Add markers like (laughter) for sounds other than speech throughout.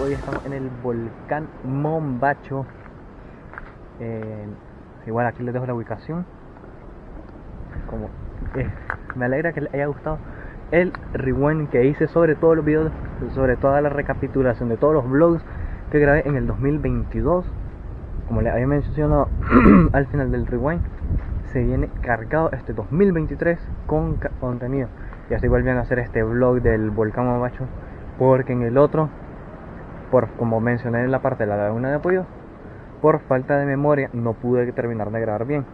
hoy estamos en el volcán Mombacho. Igual aquí les dejo la ubicación. Como me alegra que les haya gustado el rewind que hice sobre todos los videos, sobre toda la recapitulación de todos los vlogs que grabé en el 2022. Como les había mencionado (clears throat) al final del rewind, se viene cargado este 2023 con contenido. Y así vuelven a hacer este vlog del volcán Mombacho porque en el otro, por como mencioné en la parte de la laguna de apoyo, por falta de memoria no pude terminar de grabar bien.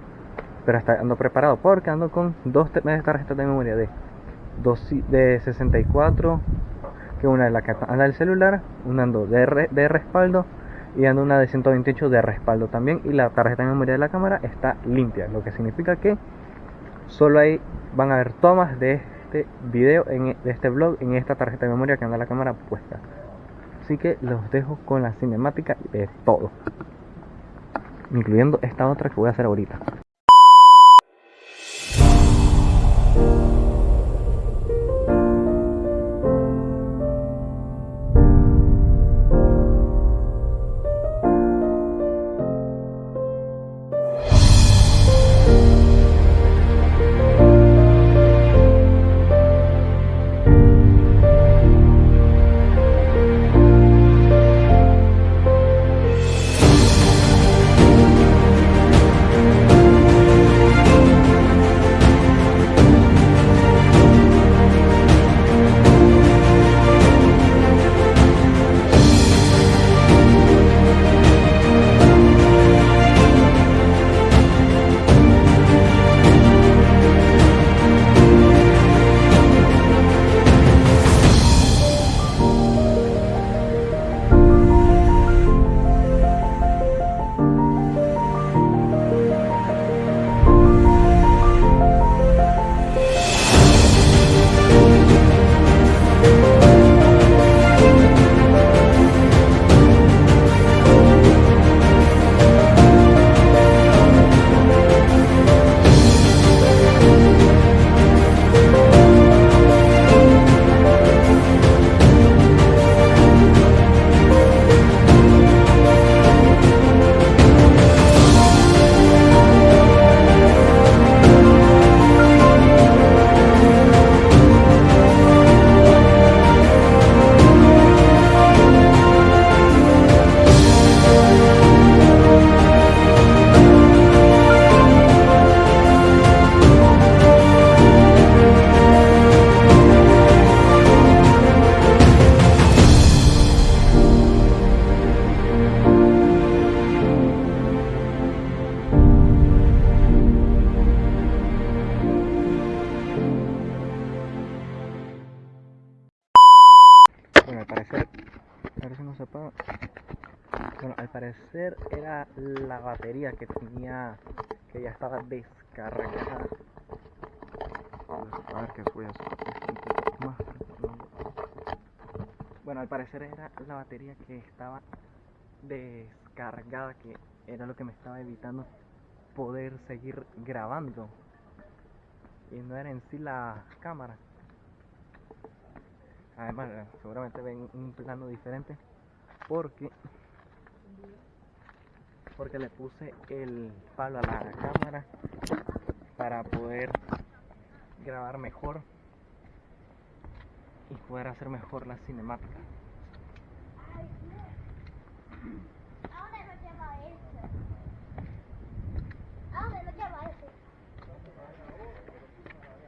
Pero está ando preparado porque ando con dos tarjetas de memoria de, dos, de 64, que una de la que anda el celular, una ando de, respaldo y ando una de 128 de respaldo también y la tarjeta de memoria de la cámara está limpia, lo que significa que solo ahí van a ver tomas de este video, en, de este vlog en esta tarjeta de memoria que anda la cámara puesta. Así que los dejo con la cinemática de todo, incluyendo esta otra que voy a hacer ahorita. Bueno, al parecer era la batería que estaba descargada, que era lo que me estaba evitando poder seguir grabando. Y no era en sí la cámara. Además, eh, seguramente ven un plano diferente porque porque le puse el palo a la cámara para poder grabar mejor y poder hacer mejor la cinemática.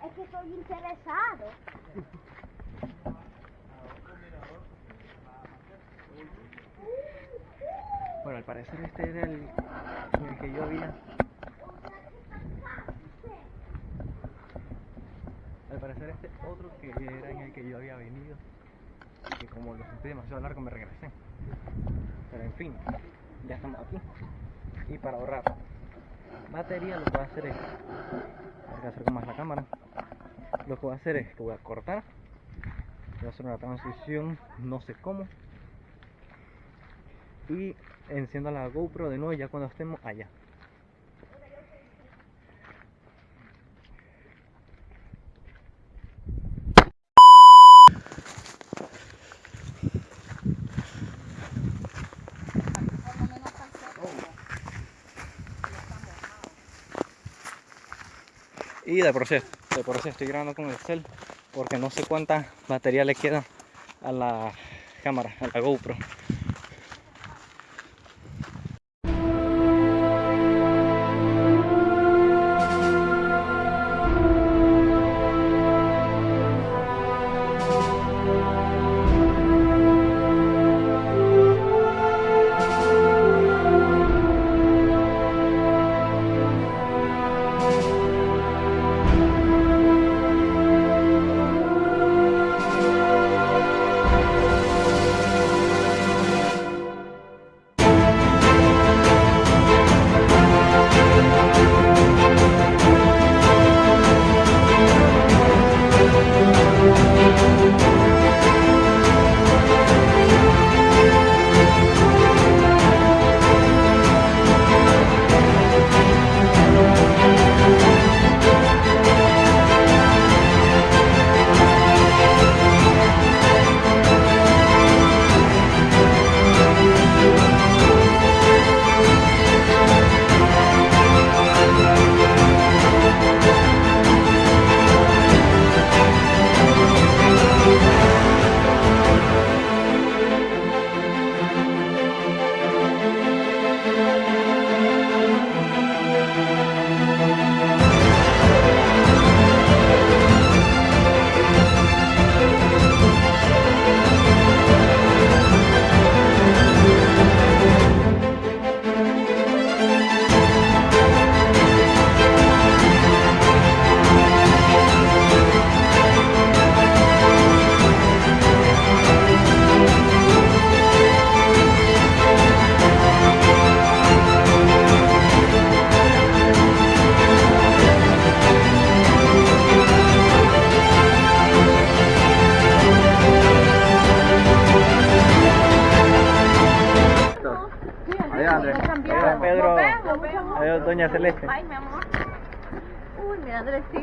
Es que estoy interesado. Bueno, al parecer este era el en el que yo había. Al parecer este otro que era en el que yo había venido. Y que como lo sentí demasiado largo me regresé. Pero en fin, ya estamos aquí. Y para ahorrar batería lo que voy a hacer es. Voy a acerco más la cámara. Lo que voy a hacer es que voy a cortar. Voy a hacer una transición, no sé cómo y enciendo la GoPro de nuevo ya cuando estemos allá. Y de proceso, de proceso estoy grabando con el cel porque no sé cuánta batería le queda a la cámara, a la GoPro.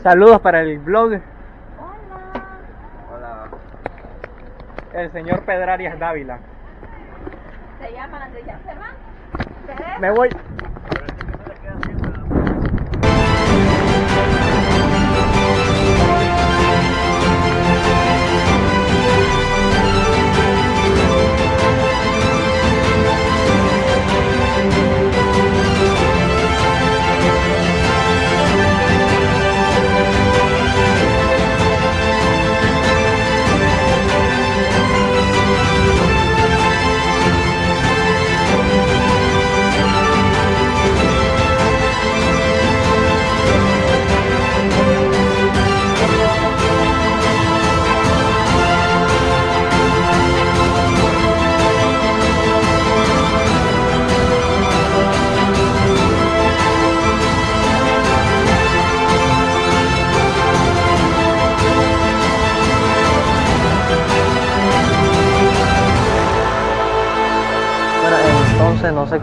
Saludos para el blog. Hola. Hola. El señor Pedrarias Dávila. Se llama Andrés, ¿ya se va? Me voy.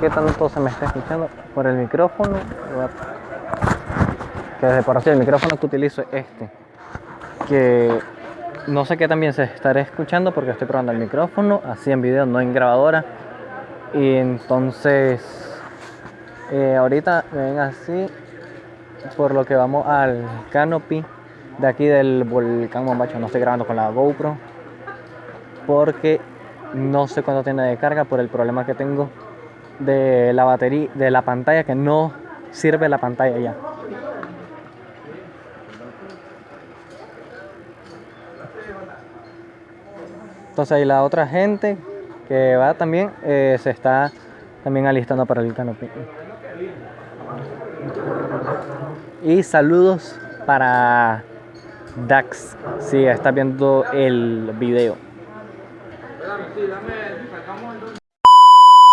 Qué tanto se me está escuchando por el micrófono. Que de por sí el micrófono que utilizo es este. Que no sé qué también se estará escuchando porque estoy probando el micrófono, así en video, no en grabadora. Y entonces, eh, ahorita me ven así, por lo que vamos al canopy de aquí del volcán Mombacho. No estoy grabando con la GoPro porque no sé cuándo tiene de carga por el problema que tengo de la batería, de la pantalla, que no sirve la pantalla ya. Entonces ahí la otra gente que va también eh, se está también alistando para el canopy. Y saludos para Dax, si estás viendo el video.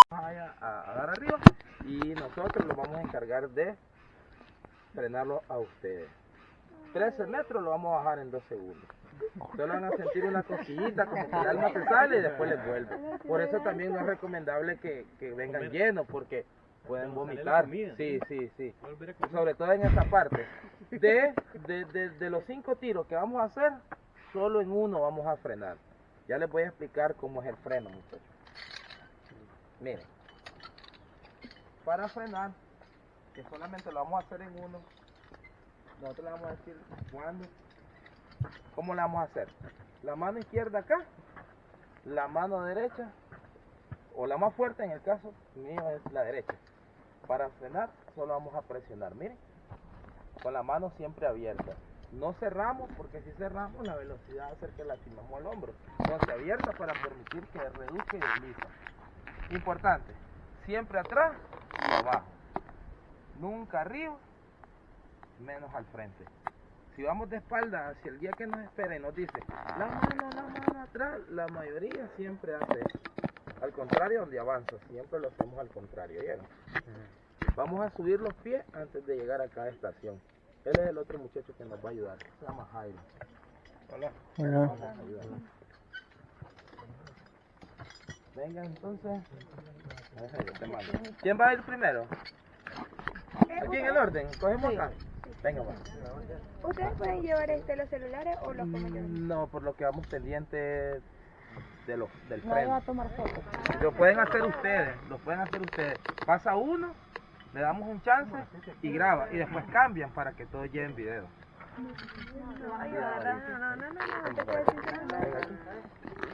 Vaya a, dar arriba y nosotros lo de frenarlo a ustedes. 13 metros lo vamos a bajar en 2 segundos. Solo van a sentir una cosillita como que el alma se sale y después les vuelve. Por eso también no es recomendable que, que vengan llenos porque pueden vomitar. Sí, sí, sí. Sobre todo en esta parte. De, de, de, de los cinco tiros que vamos a hacer, solo en uno vamos a frenar. Ya les voy a explicar cómo es el freno, muchachos. Miren. Para frenar, que solamente lo vamos a hacer en uno, nosotros le vamos a decir cuándo, cómo lo vamos a hacer. La mano izquierda acá, la mano derecha, o la más fuerte en el caso mío es la derecha. Para frenar, solo vamos a presionar, miren, con la mano siempre abierta. No cerramos porque si cerramos la velocidad hacer que lastimamos el hombro. Entonces abierta para permitir que reduzca y desliza. Importante, siempre atrás y abajo. Nunca arriba, menos al frente. Si vamos de espalda hacia el guía que nos espera y nos dice la mano, la mano atrás, la mayoría siempre hace eso. Al contrario, donde avanza, siempre lo hacemos al contrario. ¿vieron? Vamos a subir los pies antes de llegar a cada estación. Él es el otro muchacho que nos va a ayudar. Se llama Jairo. Hola. Hola. Venga entonces. ¿Quién va a ir primero? Aquí en el orden. Cogemos acá. Venga, va. ¿Ustedes pueden llevar este los celulares o los? No, por lo que vamos pendientes de lo, del No va a tomar fotos. Lo pueden hacer ustedes, lo pueden hacer ustedes. Pasa uno, le damos un chance y graba. Y después cambian para que todos lleven video. No.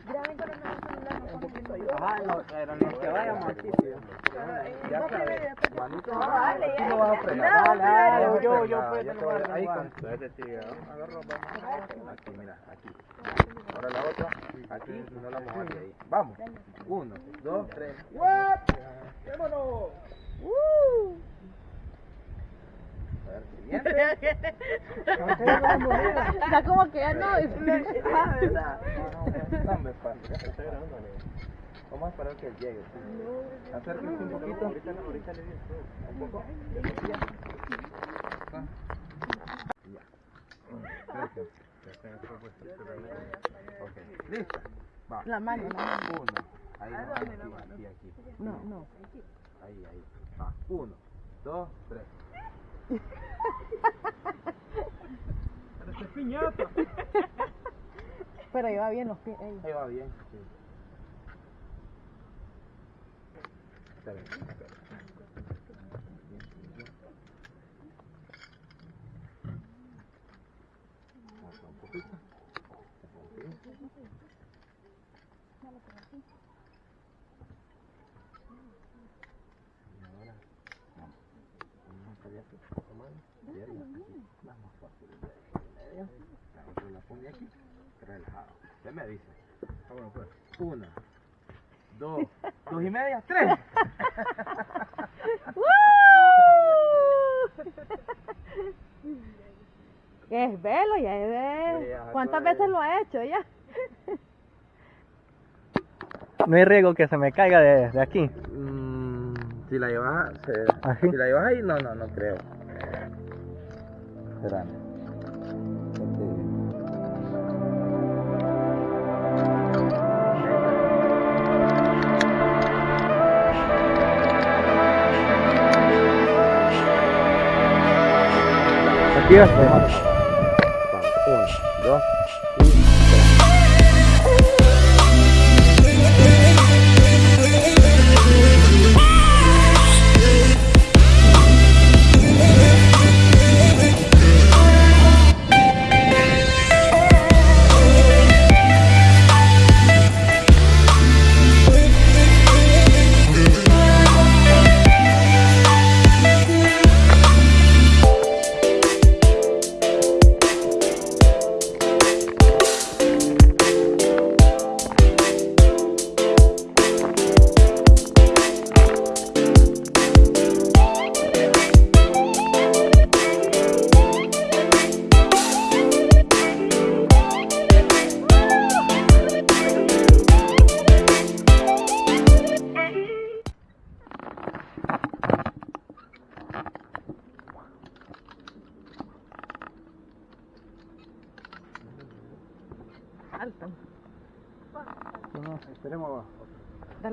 Graben con el nuevo celular, no ponen video. Ajá, no, pero no que vayamos aquí. Ya No, sabes, primero, después- manito, No, dale, ya. lo vas a frenar. No, Dale, yo- yo puedo tomar Ahí con agarro, vamos. Aquí, mira, aquí. Ahora la otra, aquí, no la mojamos ahí. Vamos. Uno, dos, tres. ¡What! ¡Vámonos! Siguiente. Está como que ya no. Ah. No, estoy grabando. Vamos a esperar que llegue. sí. Acérquense un poquito. Ahorita, ahorita le digo. Un poco. Ya. Gracias. Ok, ¿lista? Va. La mano, la mano. Uno. Ahí, no, aquí, aquí, aquí. No, no. Ahí, ahí. Va. Uno, dos, tres. Pero lleva bien los pies. Ahí va bien. Sí. Aquí. La aquí, relajado. Me dice. Vámonos pues. Una, dos, dos y media, tres. es velo, ya es... Sí, ya, ¿Cuántas veces lo ha hecho ya? no hay riesgo que se me caiga de, de aquí. Mm, si la llevas, ¿Ah, si la llevas ahí, no, no, no creo. Espérame. Aquí va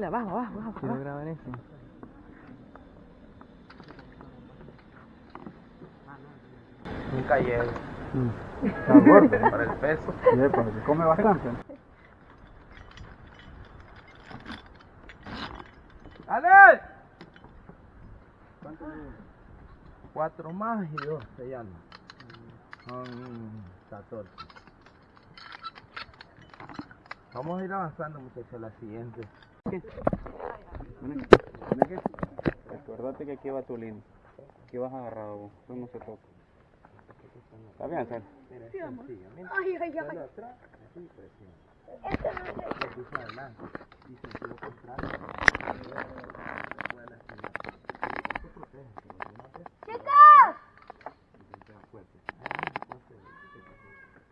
Dale abajo, abajo, abajo. Quiero grabar eso. Nunca llego. Está gordo. Para el peso. (laughs) Sí, porque come bastante. ¡Ale! Cuatro más y dos se llama. Son 14. Vamos a ir avanzando, muchachos, a la siguiente. Acuérdate que aquí va tu línea. Aquí vas agarrado vos. Eso no se toca. ¿Está bien, Sal? Ay, ay, ay. ¡Chicos!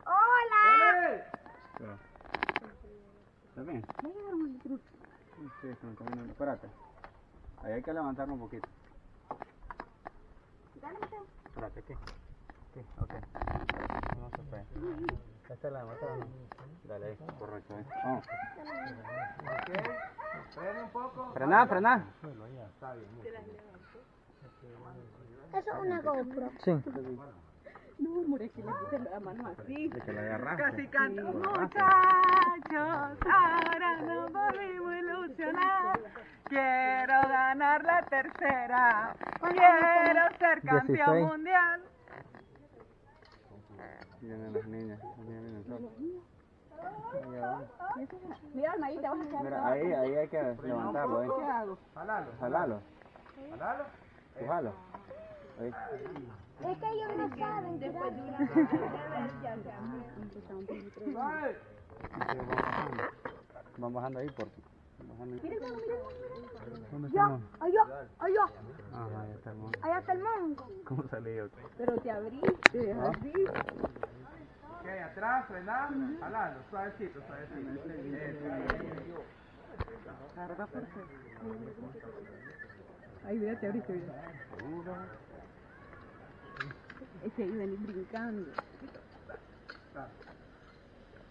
¡Hola! ¿Está bien? Sí, se me está viendo. Espérate. Ahí hay que levantarlo un poquito. Espérate, ¿qué? ¿Qué? Ok. No se puede. Esta es la mata, ¿no? Dale ahí. Correcto, ahí. Vamos. Frena un poco. Frená, frená. Eso es una GoPro. Sí. No, more que le puse la mano así. De que la agarraste. Casi canto. Muchachos, ahora nos volvimos a ilusionar. Quiero ganar la tercera. Quiero ser campeón 16. mundial. Vienen las niñas. las. Mira, Almaíta, vas a quedar. Mira, ahí, ahí hay que levantarlo, ahí. ¿Qué hago? Jalalo. Jalalo. Jalalo. Empujalo. Ahí. Es que ellos no saben tirar. Ay. Van bajando ahí por. ahí. ¿Dónde Ya, estamos? allá, allá, Ajá, ahí está el allá está el mongo. ¿Cómo salí yo? Pero te abriste, así. Ok, atrás, frenar, jalalo, suavecito, suavecito. Ay, mira, te abriste, mira. Ese iba a ir brincando.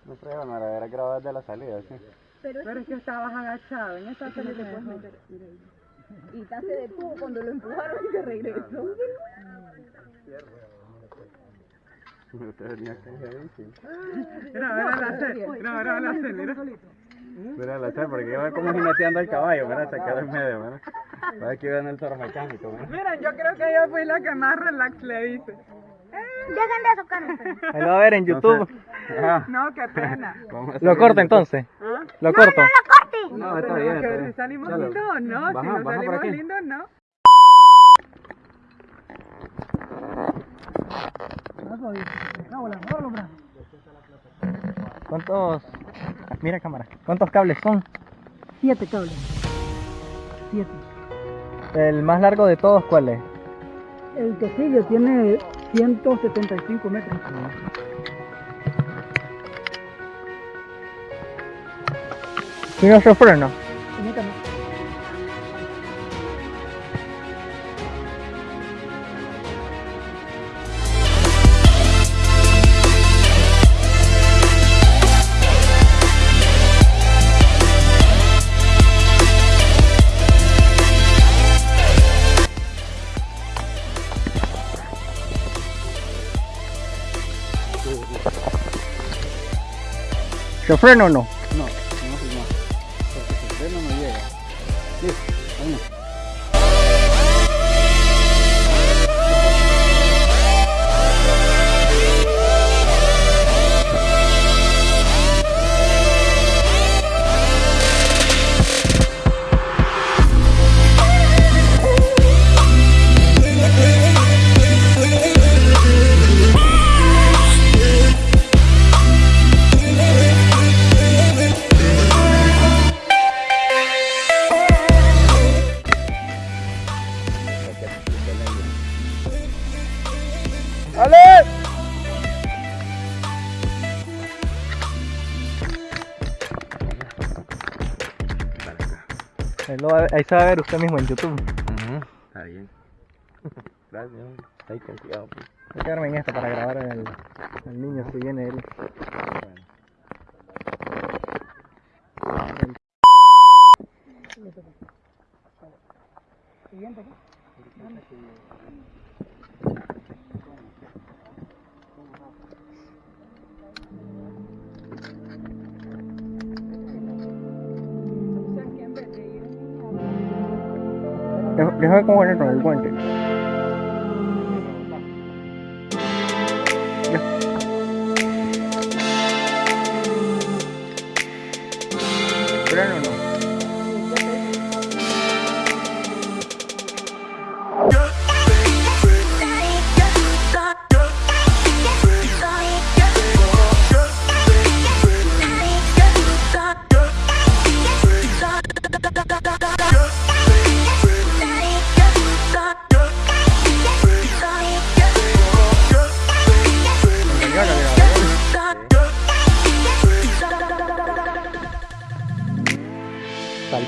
No prueba, no era grabar de la salida, sí. Pero, es que estabas agachado, en esta se le puedes meter. Mira ahí. Y te se detuvo cuando lo empujaron y se regresó. Venía ahí, sí. Mira, mira la serie. Mira, mira la serie, mira. Mira la porque iba como jineteando al caballo, mira, se quedó en medio, mira. Para que iban el toro mecánico, mira. Miren, yo creo que yo fui la que más relax le hice. Dejen de eso, Carlos. Ahí lo va a ver en YouTube. (laughs) No, qué pena. Lo corto entonces. ¿Ah? Lo corto. No, está Tenemos bien, que está ver bien. si salimos Dale. lindos o no. si Baja, no baja por salimos lindos, no. ¿Cuántos? Mira cámara. ¿Cuántos cables son? Siete cables. Siete. El más largo de todos, ¿cuál es? El que sigue tiene 175 metros. ¿Y no se? ¿Se frena o no Ahí, lo va a- ahí se va a ver usted mismo en YouTube. Está bien. (laughs) Gracias. Ahí con cuidado. pues. Voy a quedarme en esta para grabar al, al niño si viene él. Deja- Déjame cómo con el guante. Freno o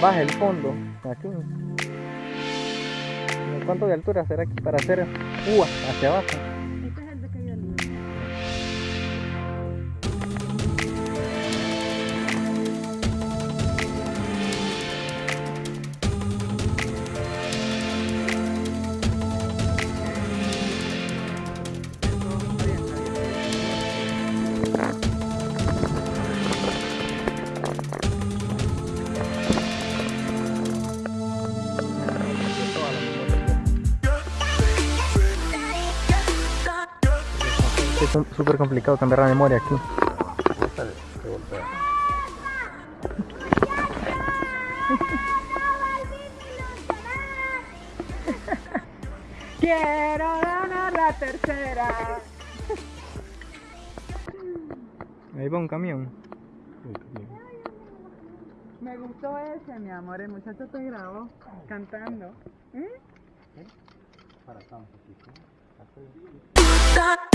Salvaje el fondo. Aquí. ¿Cuánto de altura será aquí para hacer uvas hacia abajo? Súper complicado cambiar la memoria aquí. (laughs) Quiero ganar la tercera. Ahí va un camión. Me gustó ese, mi amor. El muchacho te grabó cantando. ¿Eh? Aquí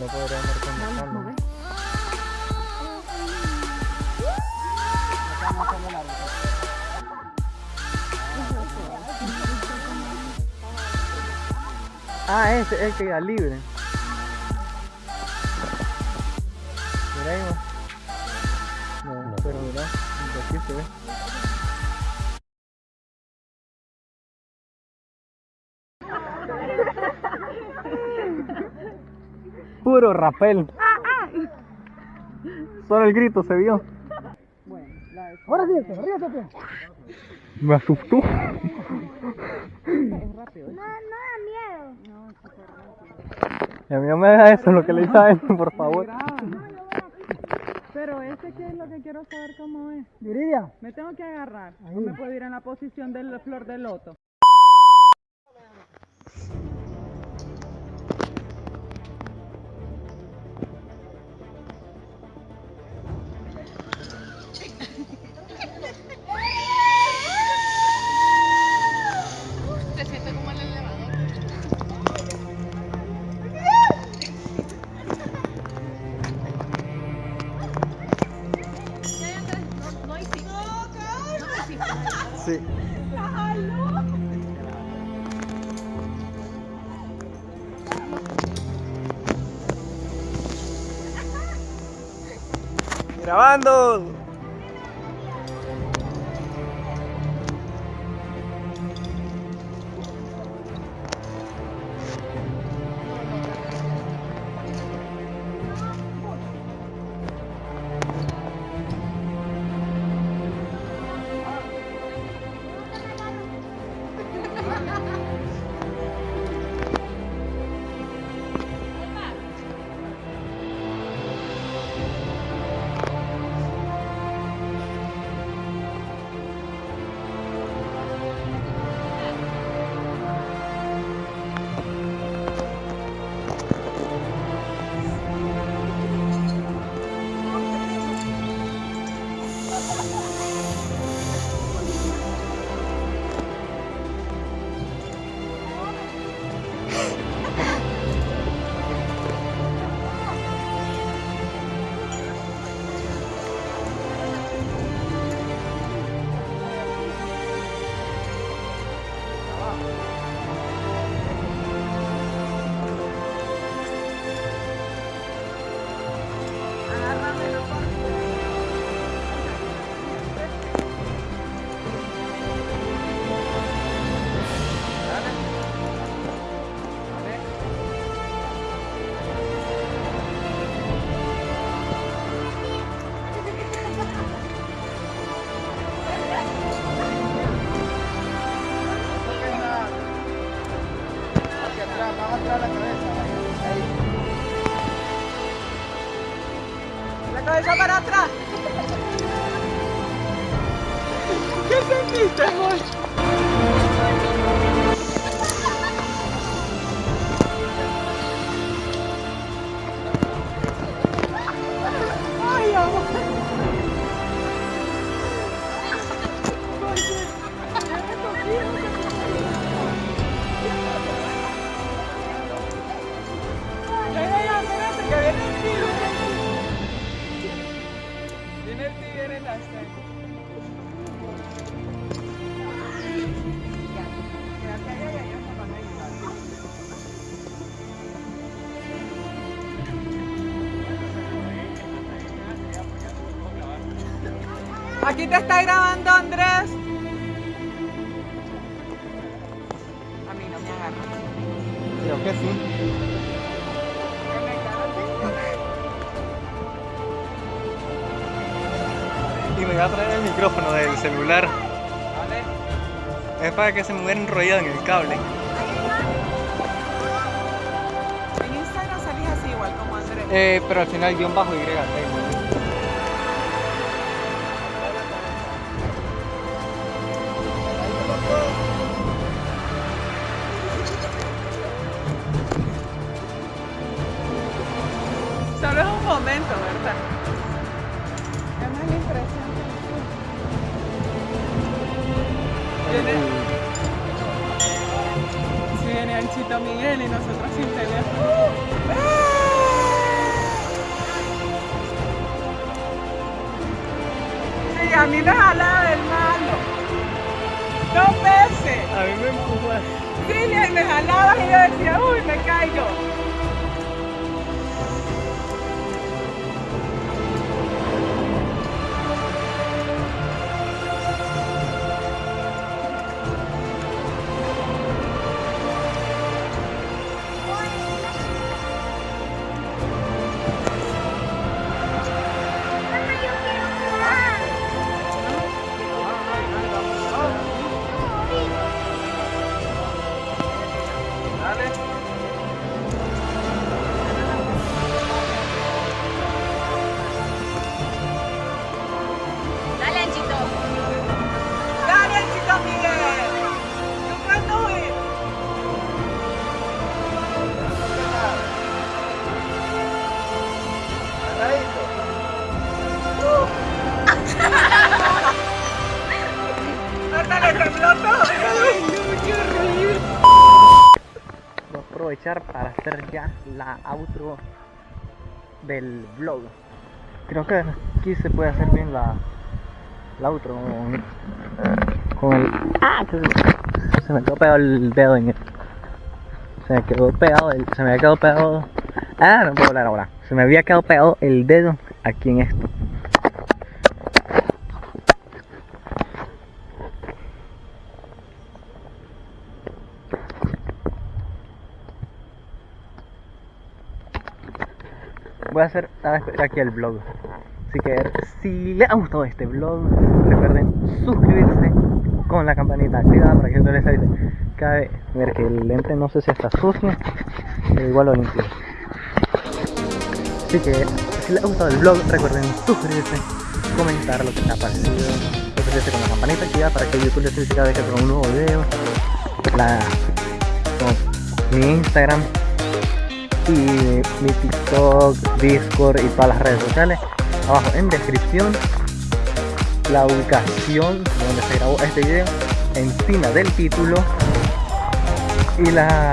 no podría. Ah, ese es el que queda libre. Ahí, va. No, pero mira, aquí se ve. (laughs) Puro rapel. Solo el grito se vio. Bueno, la de Ahora sí, ríete. Me asustó. es rápido. ¿eh? No, no da miedo. No, está rápido. Y a mí no me haga eso lo que le hice a él, por favor. Pero este que es lo que quiero saber cómo es. Yuridia. Me tengo que agarrar. No me puedo ir en la posición de la flor de loto. Aquí te está grabando Andrés. A mí no me agarra. Creo que sí. Y me voy a traer el micrófono del celular. Es para que se me hubiera enrollado en el cable. En Instagram salís así igual como Andrés. Eh, pero al final guion bajo Y. go. La outro del vlog. Creo que aquí se puede hacer bien la, la outro con, con el... ¡Ah! Se, se me quedó pegado el dedo en el... Se me quedó pegado el... Se me había quedado pegado... Ah, no puedo hablar ahora. Se me había quedado pegado el dedo aquí en esto. Voy a hacer a aquí el vlog. Así que si les ha gustado este vlog, recuerden suscribirse con la campanita activada para que no les avise vez. Ver que el lente no sé si está sucio, pero igual lo limpio. Así que si les ha gustado el vlog, recuerden suscribirse, comentar lo que les ha parecido, suscribirse con la campanita activada para que YouTube les avise cada vez que tenga un nuevo video. La, mi Instagram y mi TikTok, Discord y todas las redes sociales. Abajo en descripción la ubicación donde se grabó este video encima del título y la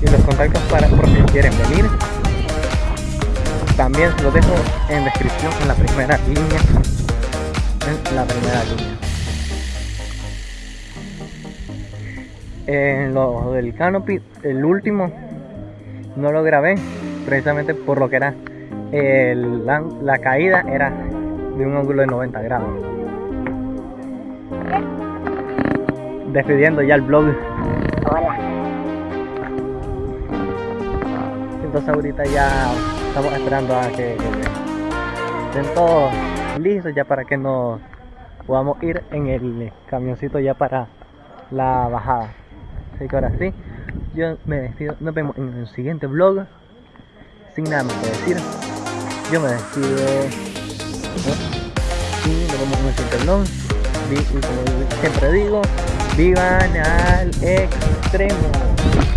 y los contactos para por si quieren venir. También los dejo en descripción en la primera línea. En la primera línea. En lo del canopy el último no lo grabé precisamente por lo que era el, la, la caída era de un ángulo de 90 grados. Despidiendo ya el. Hola. Entonces ahorita ya estamos esperando a que, que estén todos listos ya para que nos podamos ir en el camioncito ya para la bajada. Así que ahora sí, yo me despido. Nos vemos en el siguiente vlog. Sin nada más que decir. Yo me despido. Y nos vemos en el siguiente vlog. Y como siempre digo, vivan al extremo.